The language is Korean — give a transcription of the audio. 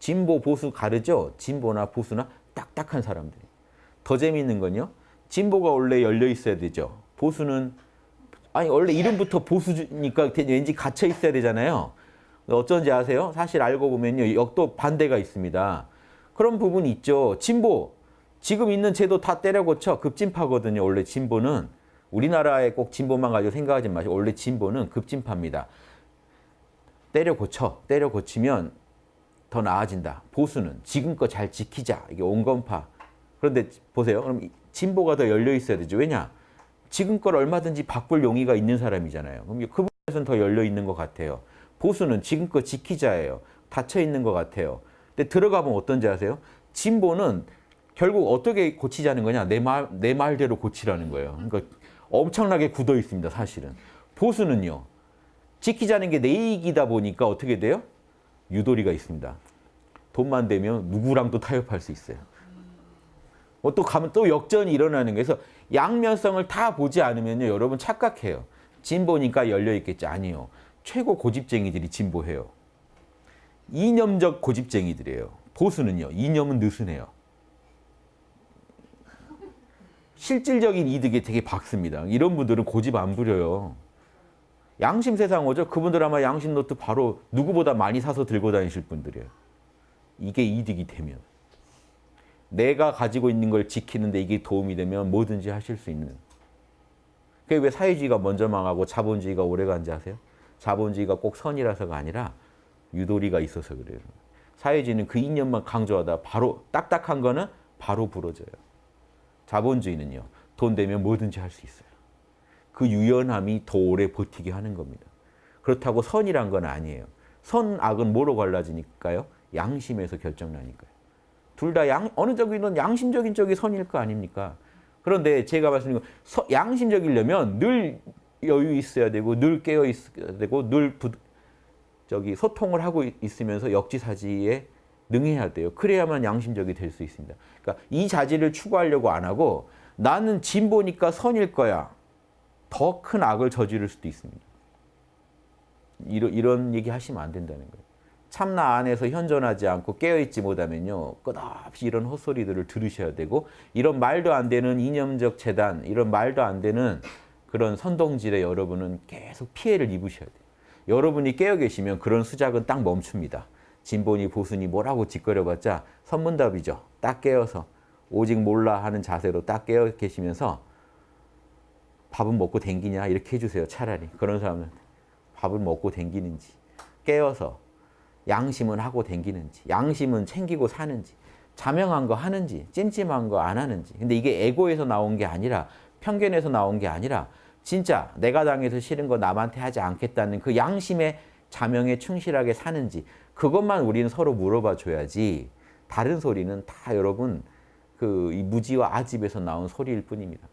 진보, 보수 가르죠? 진보나 보수나 딱딱한 사람들. 더 재미있는 건요. 진보가 원래 열려 있어야 되죠. 보수는 아니 원래 이름부터 보수니까 왠지 갇혀 있어야 되잖아요. 어쩐지 아세요? 사실 알고 보면요. 역도 반대가 있습니다. 그런 부분이 있죠. 진보. 지금 있는 제도 다 때려 고쳐 급진파거든요. 원래 진보는 우리나라에 꼭 진보만 가지고 생각하지 마시고 원래 진보는 급진파입니다. 때려 고쳐. 때려 고치면 더 나아진다. 보수는 지금껏 잘 지키자. 이게 온건파. 그런데 보세요. 그럼 진보가 더 열려 있어야 되죠. 왜냐? 지금껏 얼마든지 바꿀 용의가 있는 사람이잖아요. 그럼 그 부분에서는 더 열려 있는 것 같아요. 보수는 지금껏 지키자예요. 닫혀 있는 것 같아요. 근데 들어가면 어떤지 아세요? 진보는 결국 어떻게 고치자는 거냐? 내 말, 내 말대로 고치라는 거예요. 그러니까 엄청나게 굳어 있습니다, 사실은. 보수는요. 지키자는 게 내 이익이다 보니까 어떻게 돼요? 유도리가 있습니다. 돈만 되면 누구랑도 타협할 수 있어요. 뭐 또 가면 또 역전이 일어나는 거예요. 그래서 양면성을 다 보지 않으면요. 여러분 착각해요. 진보니까 열려 있겠지. 아니요. 최고 고집쟁이들이 진보해요. 이념적 고집쟁이들이에요. 보수는요. 이념은 느슨해요. 실질적인 이득에 되게 밝습니다. 이런 분들은 고집 안 부려요. 양심 세상 오죠. 그분들 아마 양심 노트 바로 누구보다 많이 사서 들고 다니실 분들이에요. 이게 이득이 되면. 내가 가지고 있는 걸 지키는데 이게 도움이 되면 뭐든지 하실 수 있는. 그게 왜 사회주의가 먼저 망하고 자본주의가 오래간지 아세요? 자본주의가 꼭 선이라서가 아니라 유도리가 있어서 그래요. 사회주의는 그 이념만 강조하다 바로 딱딱한 거는 바로 부러져요. 자본주의는요. 돈 되면 뭐든지 할 수 있어요. 그 유연함이 더 오래 버티게 하는 겁니다. 그렇다고 선이란 건 아니에요. 선, 악은 뭐로 갈라지니까요? 양심에서 결정나니까요. 둘다 양, 어느 쪽이든 양심적인 쪽이 선일 거 아닙니까? 그런데 제가 말씀드린 건 양심적이려면 늘 여유 있어야 되고 늘 깨어 있어야 되고 늘 부, 저기 소통을 하고 있으면서 역지사지에 능해야 돼요. 그래야만 양심적이 될 수 있습니다. 그러니까 이 자질을 추구하려고 안 하고 나는 진보니까 선일 거야. 더 큰 악을 저지를 수도 있습니다. 이런, 이런 얘기 하시면 안 된다는 거예요. 참나 안에서 현존하지 않고 깨어있지 못하면요. 끝없이 이런 헛소리들을 들으셔야 되고 이런 말도 안 되는 이념적 재단, 이런 말도 안 되는 그런 선동질에 여러분은 계속 피해를 입으셔야 돼요. 여러분이 깨어 계시면 그런 수작은 딱 멈춥니다. 진보니 보수니 뭐라고 짓거려봤자 선문답이죠. 딱 깨어서 오직 몰라 하는 자세로 딱 깨어 계시면서 밥은 먹고 댕기냐 이렇게 해주세요. 차라리 그런 사람은 밥을 먹고 댕기는지 깨어서 양심은 하고 댕기는지 양심은 챙기고 사는지 자명한 거 하는지 찜찜한 거 안 하는지 근데 이게 에고에서 나온 게 아니라 편견에서 나온 게 아니라 진짜 내가 당해서 싫은 거 남한테 하지 않겠다는 그 양심의 자명에 충실하게 사는지 그것만 우리는 서로 물어봐 줘야지 다른 소리는 다 여러분 그 무지와 아집에서 나온 소리일 뿐입니다.